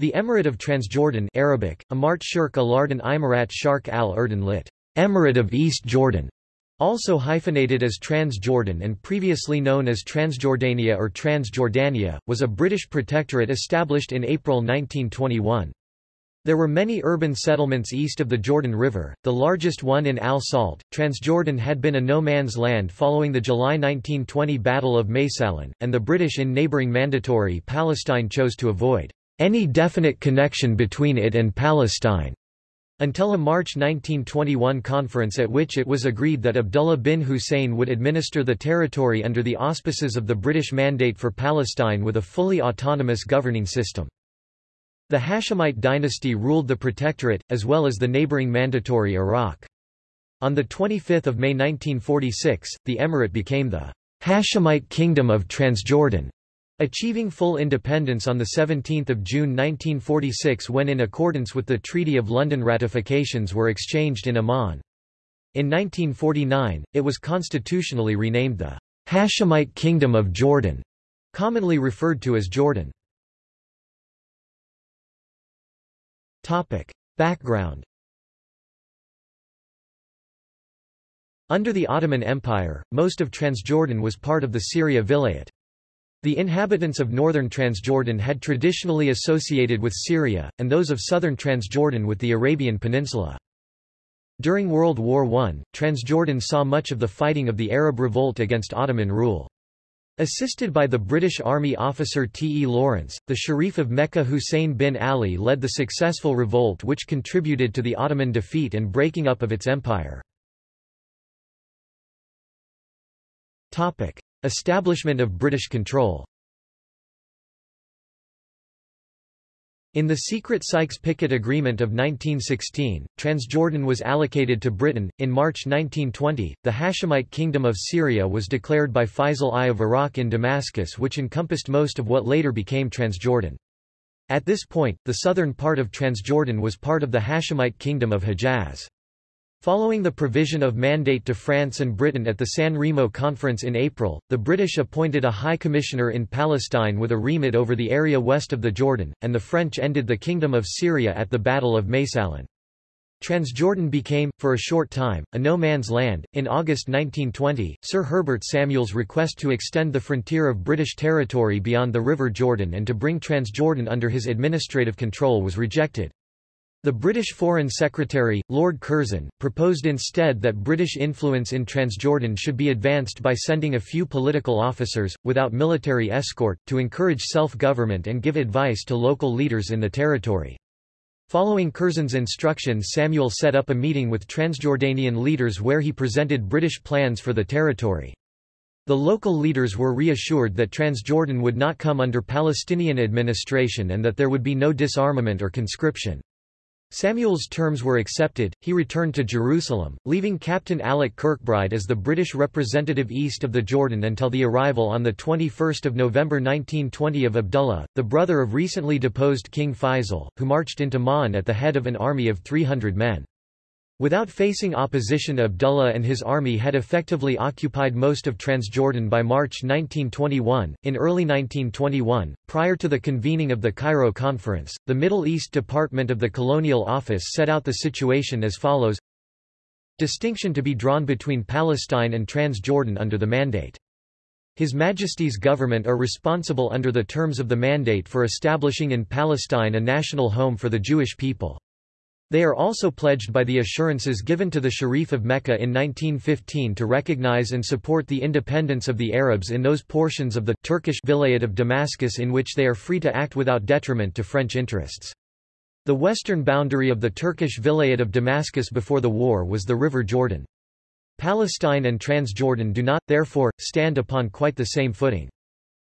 The Emirate of Transjordan Arabic, Amart Shirk Alardan Imarat Shark al-Urdun lit. Emirate of East Jordan, also hyphenated as Transjordan and previously known as Transjordania or Transjordania, was a British protectorate established in April 1921. There were many urban settlements east of the Jordan River, the largest one in Al Salt. Transjordan had been a no man's land following the July 1920 Battle of Maysalun, and the British in neighbouring Mandatory Palestine chose to avoid any definite connection between it and Palestine until a March 1921 conference at which it was agreed that Abdullah bin Hussein would administer the territory under the auspices of the British Mandate for Palestine with a fully autonomous governing system. The Hashemite dynasty ruled the protectorate, as well as the neighboring Mandatory Iraq. On 25 May 1946, the emirate became the Hashemite Kingdom of Transjordan, achieving full independence on 17 June 1946 when in accordance with the Treaty of London ratifications were exchanged in Amman. In 1949, it was constitutionally renamed the Hashemite Kingdom of Jordan, commonly referred to as Jordan. Topic. Background Under the Ottoman Empire, most of Transjordan was part of the Syria Vilayet. The inhabitants of northern Transjordan had traditionally associated with Syria, and those of southern Transjordan with the Arabian Peninsula. During World War I, Transjordan saw much of the fighting of the Arab revolt against Ottoman rule. Assisted by the British Army officer T. E. Lawrence, the Sharif of Mecca Hussein bin Ali led the successful revolt which contributed to the Ottoman defeat and breaking up of its empire. Establishment of British control In the secret Sykes-Picot Agreement of 1916, Transjordan was allocated to Britain. In March 1920, the Hashemite Kingdom of Syria was declared by Faisal I of Iraq in Damascus which encompassed most of what later became Transjordan. At this point, the southern part of Transjordan was part of the Hashemite Kingdom of Hejaz. Following the provision of mandate to France and Britain at the San Remo Conference in April, the British appointed a High Commissioner in Palestine with a remit over the area west of the Jordan, and the French ended the Kingdom of Syria at the Battle of Maysalun. Transjordan became, for a short time, a no man's land. In August 1920, Sir Herbert Samuel's request to extend the frontier of British territory beyond the River Jordan and to bring Transjordan under his administrative control was rejected. The British Foreign Secretary, Lord Curzon, proposed instead that British influence in Transjordan should be advanced by sending a few political officers, without military escort, to encourage self-government and give advice to local leaders in the territory. Following Curzon's instructions Samuel set up a meeting with Transjordanian leaders where he presented British plans for the territory. The local leaders were reassured that Transjordan would not come under Palestinian administration and that there would be no disarmament or conscription. Samuel's terms were accepted, he returned to Jerusalem, leaving Captain Alec Kirkbride as the British representative east of the Jordan until the arrival on 21 November 1920 of Abdullah, the brother of recently deposed King Faisal, who marched into Ma'an at the head of an army of 300 men. Without facing opposition Abdullah and his army had effectively occupied most of Transjordan by March 1921. In early 1921, prior to the convening of the Cairo Conference, the Middle East Department of the Colonial Office set out the situation as follows Distinction to be drawn between Palestine and Transjordan under the Mandate. His Majesty's government are responsible under the terms of the Mandate for establishing in Palestine a national home for the Jewish people. They are also pledged by the assurances given to the Sharif of Mecca in 1915 to recognize and support the independence of the Arabs in those portions of the Turkish Vilayet of Damascus in which they are free to act without detriment to French interests. The western boundary of the Turkish Vilayet of Damascus before the war was the River Jordan. Palestine and Transjordan do not, therefore, stand upon quite the same footing.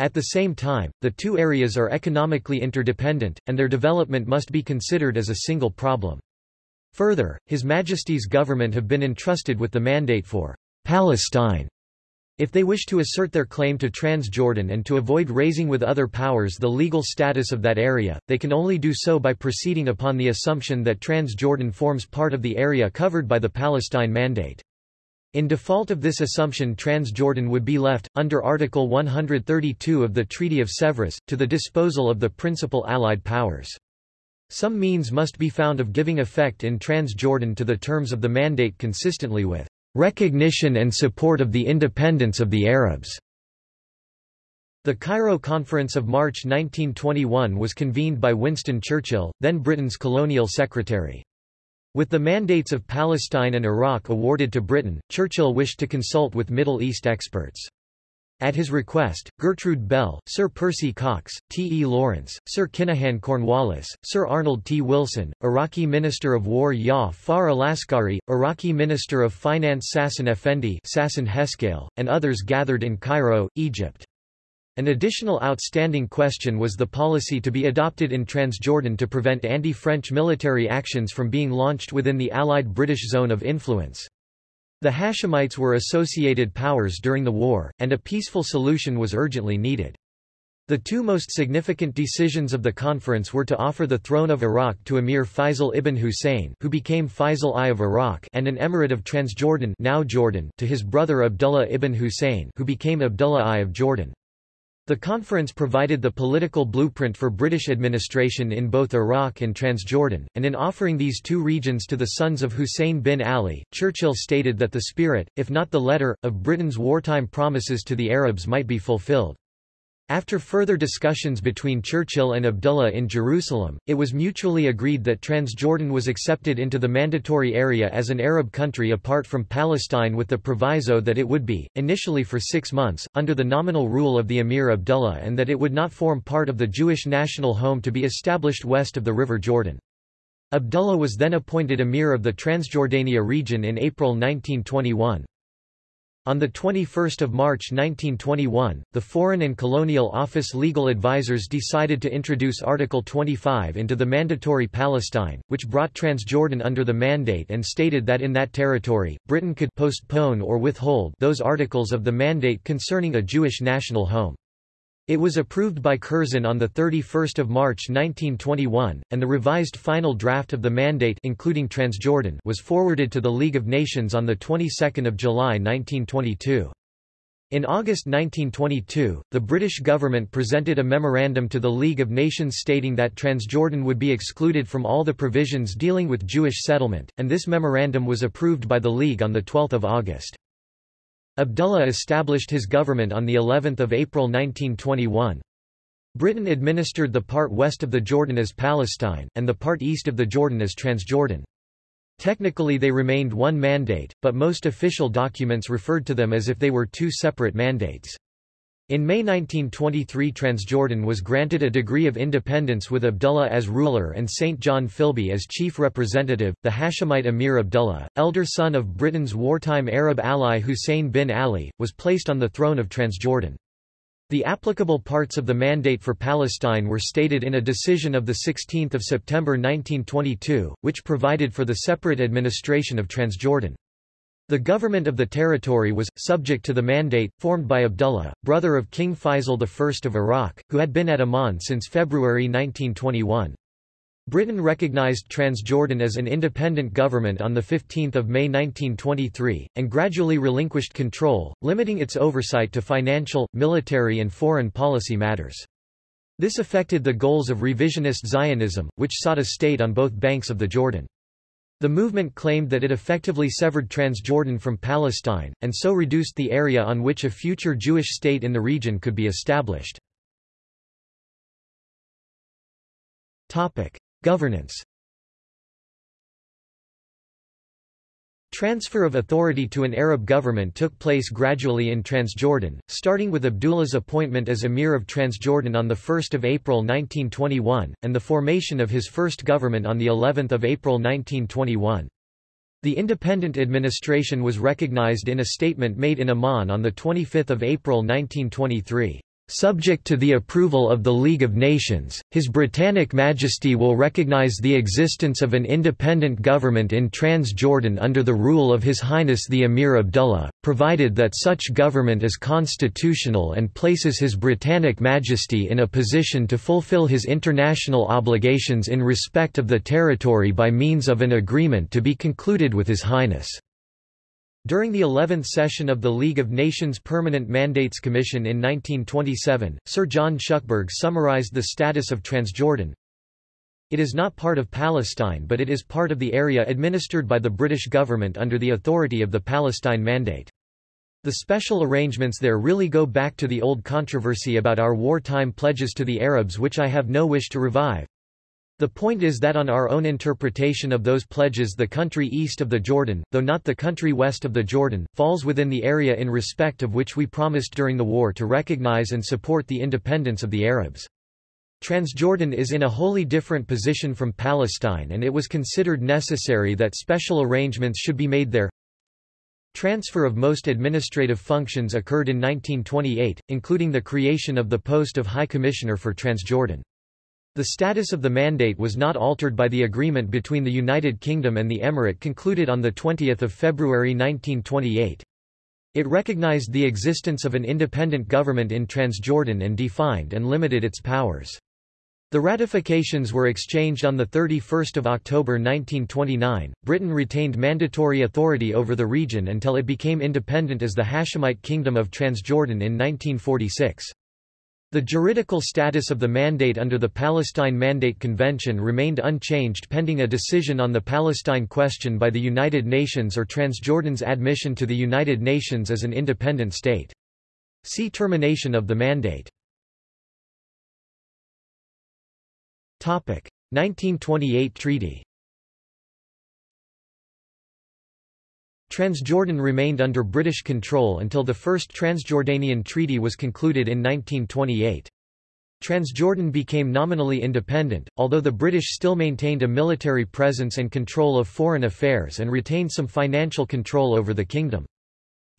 At the same time, the two areas are economically interdependent, and their development must be considered as a single problem. Further, His Majesty's government have been entrusted with the mandate for Palestine. If they wish to assert their claim to Transjordan and to avoid raising with other powers the legal status of that area, they can only do so by proceeding upon the assumption that Transjordan forms part of the area covered by the Palestine Mandate. In default of this assumption Transjordan would be left, under Article 132 of the Treaty of Sèvres, to the disposal of the principal Allied powers. Some means must be found of giving effect in Transjordan to the terms of the mandate consistently with recognition and support of the independence of the Arabs. The Cairo Conference of March 1921 was convened by Winston Churchill, then Britain's colonial secretary. With the mandates of Palestine and Iraq awarded to Britain, Churchill wished to consult with Middle East experts. At his request, Gertrude Bell, Sir Percy Cox, T. E. Lawrence, Sir Kinahan Cornwallis, Sir Arnold T. Wilson, Iraqi Minister of War Far Alaskari, Iraqi Minister of Finance Sassan Effendi Sassan Heskale, and others gathered in Cairo, Egypt. An additional outstanding question was the policy to be adopted in Transjordan to prevent anti-French military actions from being launched within the Allied British zone of influence. The Hashemites were associated powers during the war, and a peaceful solution was urgently needed. The two most significant decisions of the conference were to offer the throne of Iraq to Emir Faisal ibn Hussein who became Faisal I of Iraq and an emirate of Transjordan now Jordan to his brother Abdullah ibn Hussein who became Abdullah I of Jordan. The conference provided the political blueprint for British administration in both Iraq and Transjordan, and in offering these two regions to the sons of Hussein bin Ali, Churchill stated that the spirit, if not the letter, of Britain's wartime promises to the Arabs might be fulfilled. After further discussions between Churchill and Abdullah in Jerusalem, it was mutually agreed that Transjordan was accepted into the mandatory area as an Arab country apart from Palestine with the proviso that it would be, initially for six months, under the nominal rule of the Emir Abdullah and that it would not form part of the Jewish national home to be established west of the River Jordan. Abdullah was then appointed Emir of the Transjordania region in April 1921. On 21 March 1921, the Foreign and Colonial Office legal advisers decided to introduce Article 25 into the Mandatory Palestine, which brought Transjordan under the mandate and stated that in that territory, Britain could postpone or withhold those articles of the mandate concerning a Jewish national home. It was approved by Curzon on 31 March 1921, and the revised final draft of the mandate including Transjordan was forwarded to the League of Nations on the 22nd of July 1922. In August 1922, the British government presented a memorandum to the League of Nations stating that Transjordan would be excluded from all the provisions dealing with Jewish settlement, and this memorandum was approved by the League on 12 August. Abdullah established his government on the 11th of April 1921. Britain administered the part west of the Jordan as Palestine, and the part east of the Jordan as Transjordan. Technically they remained one mandate, but most official documents referred to them as if they were two separate mandates. In May 1923 Transjordan was granted a degree of independence with Abdullah as ruler and St. John Philby as chief representative. The Hashemite Emir Abdullah, elder son of Britain's wartime Arab ally Hussein bin Ali, was placed on the throne of Transjordan. The applicable parts of the mandate for Palestine were stated in a decision of 16 September 1922, which provided for the separate administration of Transjordan. The government of the territory was, subject to the mandate, formed by Abdullah, brother of King Faisal I of Iraq, who had been at Amman since February 1921. Britain recognized Transjordan as an independent government on 15 May 1923, and gradually relinquished control, limiting its oversight to financial, military and foreign policy matters. This affected the goals of revisionist Zionism, which sought a state on both banks of the Jordan. The movement claimed that it effectively severed Transjordan from Palestine, and so reduced the area on which a future Jewish state in the region could be established. Governance Transfer of authority to an Arab government took place gradually in Transjordan, starting with Abdullah's appointment as Emir of Transjordan on 1 April 1921, and the formation of his first government on of April 1921. The independent administration was recognized in a statement made in Amman on 25 April 1923. Subject to the approval of the League of Nations, His Britannic Majesty will recognize the existence of an independent government in Transjordan under the rule of His Highness the Emir Abdullah, provided that such government is constitutional and places His Britannic Majesty in a position to fulfill his international obligations in respect of the territory by means of an agreement to be concluded with His Highness. During the 11th session of the League of Nations Permanent Mandates Commission in 1927, Sir John Shuckburgh summarized the status of Transjordan. It is not part of Palestine but it is part of the area administered by the British government under the authority of the Palestine Mandate. The special arrangements there really go back to the old controversy about our wartime pledges to the Arabs which I have no wish to revive. The point is that on our own interpretation of those pledges the country east of the Jordan, though not the country west of the Jordan, falls within the area in respect of which we promised during the war to recognize and support the independence of the Arabs. Transjordan is in a wholly different position from Palestine and it was considered necessary that special arrangements should be made there. Transfer of most administrative functions occurred in 1928, including the creation of the post of High Commissioner for Transjordan. The status of the mandate was not altered by the agreement between the United Kingdom and the Emirate concluded on 20 February 1928. It recognized the existence of an independent government in Transjordan and defined and limited its powers. The ratifications were exchanged on 31 October 1929. Britain retained mandatory authority over the region until it became independent as the Hashemite Kingdom of Transjordan in 1946. The juridical status of the mandate under the Palestine Mandate Convention remained unchanged pending a decision on the Palestine question by the United Nations or Transjordan's admission to the United Nations as an independent state. See termination of the mandate. 1928 treaty Transjordan remained under British control until the First Transjordanian Treaty was concluded in 1928. Transjordan became nominally independent, although the British still maintained a military presence and control of foreign affairs and retained some financial control over the kingdom.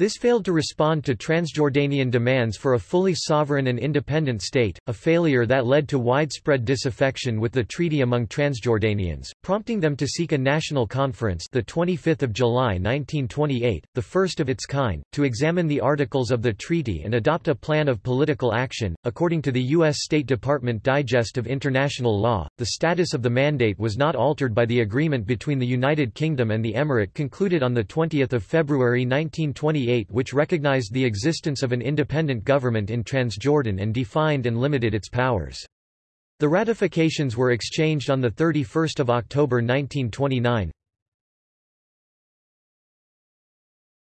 This failed to respond to Transjordanian demands for a fully sovereign and independent state, a failure that led to widespread disaffection with the treaty among Transjordanians, prompting them to seek a national conference the 25th of July 1928, the first of its kind, to examine the articles of the treaty and adopt a plan of political action. According to the U.S. State Department Digest of International Law, the status of the mandate was not altered by the agreement between the United Kingdom and the Emirate concluded on 20 February 1928 which recognized the existence of an independent government in Transjordan and defined and limited its powers. The ratifications were exchanged on 31 October 1929.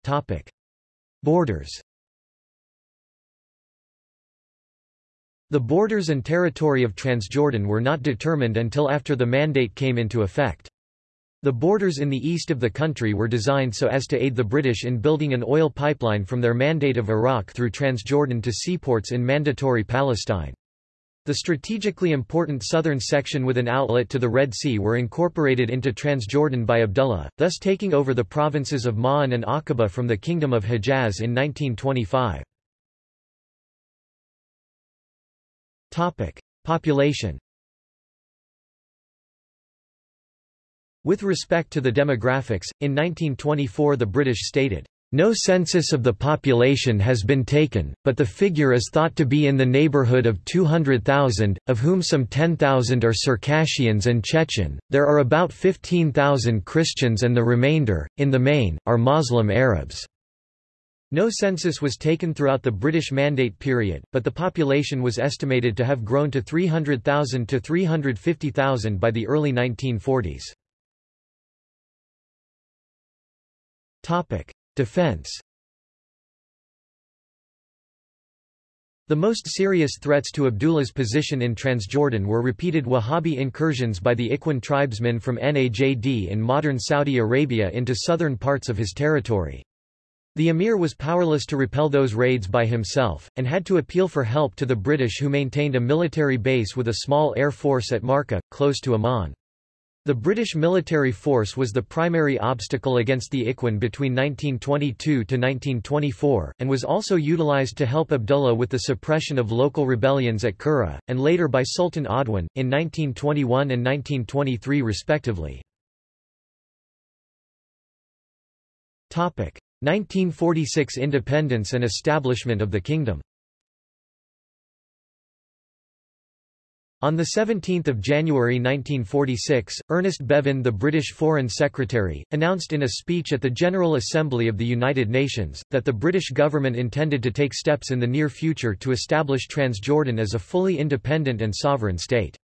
Topic. Borders The borders and territory of Transjordan were not determined until after the mandate came into effect. The borders in the east of the country were designed so as to aid the British in building an oil pipeline from their Mandate of Iraq through Transjordan to seaports in Mandatory Palestine. The strategically important southern section with an outlet to the Red Sea were incorporated into Transjordan by Abdullah, thus taking over the provinces of Ma'an and Aqaba from the Kingdom of Hejaz in 1925. Population With respect to the demographics, in 1924 the British stated, no census of the population has been taken, but the figure is thought to be in the neighborhood of 200,000, of whom some 10,000 are Circassians and Chechen. There are about 15,000 Christians and the remainder, in the main, are Muslim Arabs. No census was taken throughout the British Mandate period, but the population was estimated to have grown to 300,000 to 350,000 by the early 1940s. Topic: Defense. The most serious threats to Abdullah's position in Transjordan were repeated Wahhabi incursions by the Ikhwan tribesmen from Najd in modern Saudi Arabia into southern parts of his territory. The emir was powerless to repel those raids by himself, and had to appeal for help to the British who maintained a military base with a small air force at Marka, close to Amman. The British military force was the primary obstacle against the Ikhwan between 1922 to 1924, and was also utilized to help Abdullah with the suppression of local rebellions at Qura, and later by Sultan Adwan, in 1921 and 1923 respectively. 1946 independence and establishment of the kingdom On 17 January 1946, Ernest Bevin the British Foreign Secretary, announced in a speech at the General Assembly of the United Nations, that the British government intended to take steps in the near future to establish Transjordan as a fully independent and sovereign state.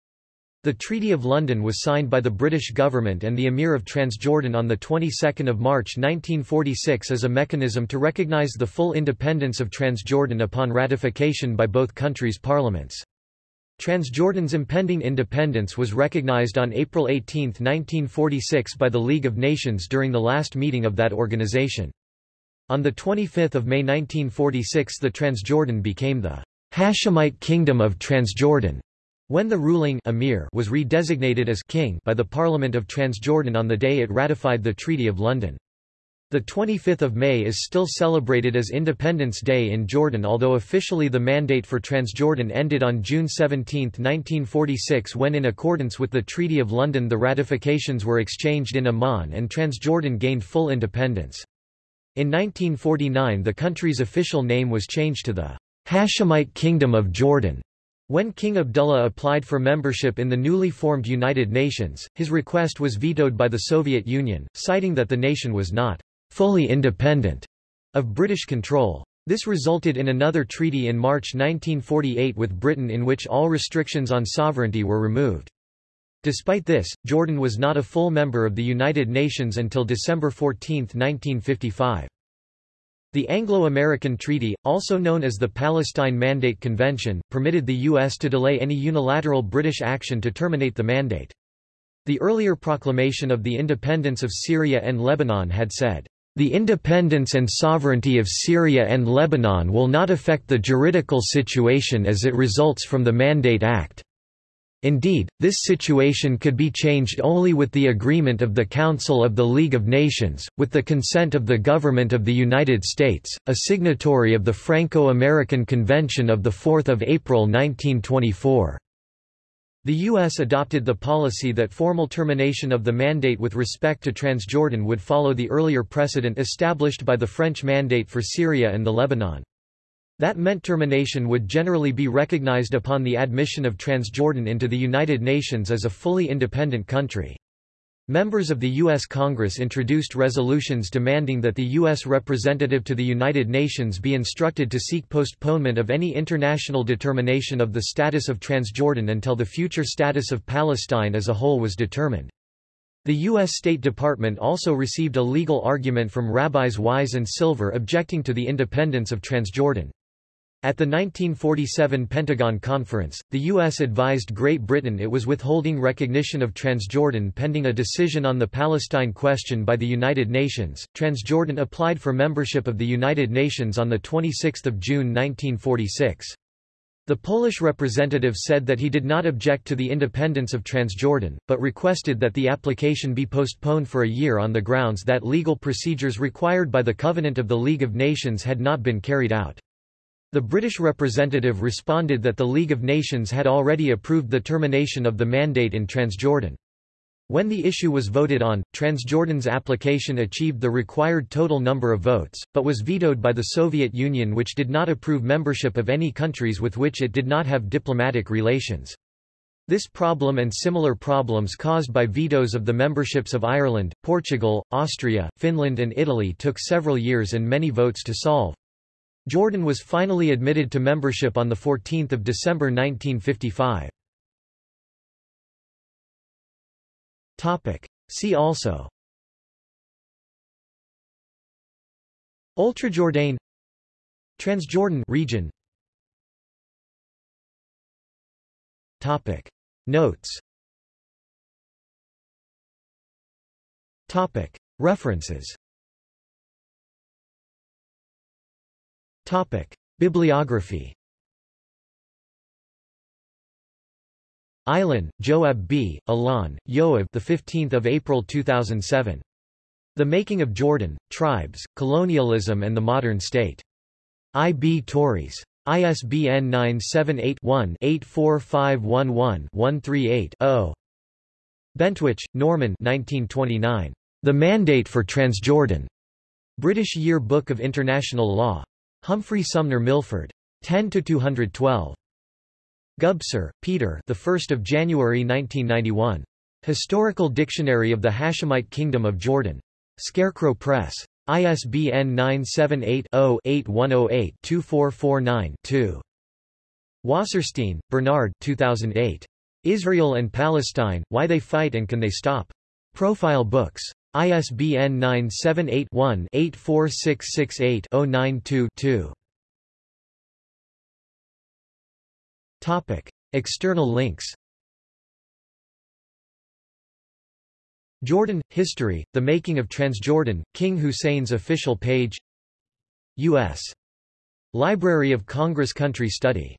The Treaty of London was signed by the British government and the Emir of Transjordan on the 22nd of March 1946 as a mechanism to recognise the full independence of Transjordan upon ratification by both countries' parliaments. Transjordan's impending independence was recognized on April 18, 1946 by the League of Nations during the last meeting of that organization. On 25 May 1946 the Transjordan became the Hashemite Kingdom of Transjordan, when the ruling emir was redesignated as king by the Parliament of Transjordan on the day it ratified the Treaty of London. The 25th of May is still celebrated as Independence Day in Jordan although officially the mandate for Transjordan ended on June 17, 1946 when in accordance with the Treaty of London the ratifications were exchanged in Amman and Transjordan gained full independence. In 1949 the country's official name was changed to the Hashemite Kingdom of Jordan. When King Abdullah applied for membership in the newly formed United Nations, his request was vetoed by the Soviet Union, citing that the nation was not fully independent of British control. This resulted in another treaty in March 1948 with Britain in which all restrictions on sovereignty were removed. Despite this, Jordan was not a full member of the United Nations until December 14, 1955. The Anglo-American Treaty, also known as the Palestine Mandate Convention, permitted the U.S. to delay any unilateral British action to terminate the mandate. The earlier proclamation of the independence of Syria and Lebanon had said, the independence and sovereignty of Syria and Lebanon will not affect the juridical situation as it results from the Mandate Act. Indeed, this situation could be changed only with the agreement of the Council of the League of Nations, with the consent of the Government of the United States, a signatory of the Franco-American Convention of 4 April 1924. The U.S. adopted the policy that formal termination of the mandate with respect to Transjordan would follow the earlier precedent established by the French mandate for Syria and the Lebanon. That meant termination would generally be recognized upon the admission of Transjordan into the United Nations as a fully independent country. Members of the U.S. Congress introduced resolutions demanding that the U.S. representative to the United Nations be instructed to seek postponement of any international determination of the status of Transjordan until the future status of Palestine as a whole was determined. The U.S. State Department also received a legal argument from Rabbis Wise and Silver objecting to the independence of Transjordan. At the 1947 Pentagon Conference, the U.S. advised Great Britain it was withholding recognition of Transjordan pending a decision on the Palestine question by the United Nations. Transjordan applied for membership of the United Nations on 26 June 1946. The Polish representative said that he did not object to the independence of Transjordan, but requested that the application be postponed for a year on the grounds that legal procedures required by the Covenant of the League of Nations had not been carried out. The British representative responded that the League of Nations had already approved the termination of the mandate in Transjordan. When the issue was voted on, Transjordan's application achieved the required total number of votes, but was vetoed by the Soviet Union which did not approve membership of any countries with which it did not have diplomatic relations. This problem and similar problems caused by vetoes of the memberships of Ireland, Portugal, Austria, Finland and Italy took several years and many votes to solve. Jordan was finally admitted to membership on 14 December 1955. See also. Oultrejordain Transjordan region. Topic. Notes. Topic. References Topic: Bibliography. Eilen, Joab B., Alon, Yoav the 15th of April 2007. The Making of Jordan: Tribes, Colonialism and the Modern State. I. B. Tauris. ISBN 978-1-84511-138-0. Bentwich, Norman 1929. The Mandate for Transjordan. British Year Book of International Law. Humphrey Sumner Milford. 10 to 212. Gubser, Peter the 1st of January 1991. Historical Dictionary of the Hashemite Kingdom of Jordan. Scarecrow Press. ISBN 978-0-8108-2449-2. Wasserstein, Bernard 2008. Israel and Palestine, Why They Fight and Can They Stop? Profile Books. ISBN 978-1-84668-092-2. External links Jordan – History, The Making of Transjordan, King Hussein's official page U.S. Library of Congress Country Study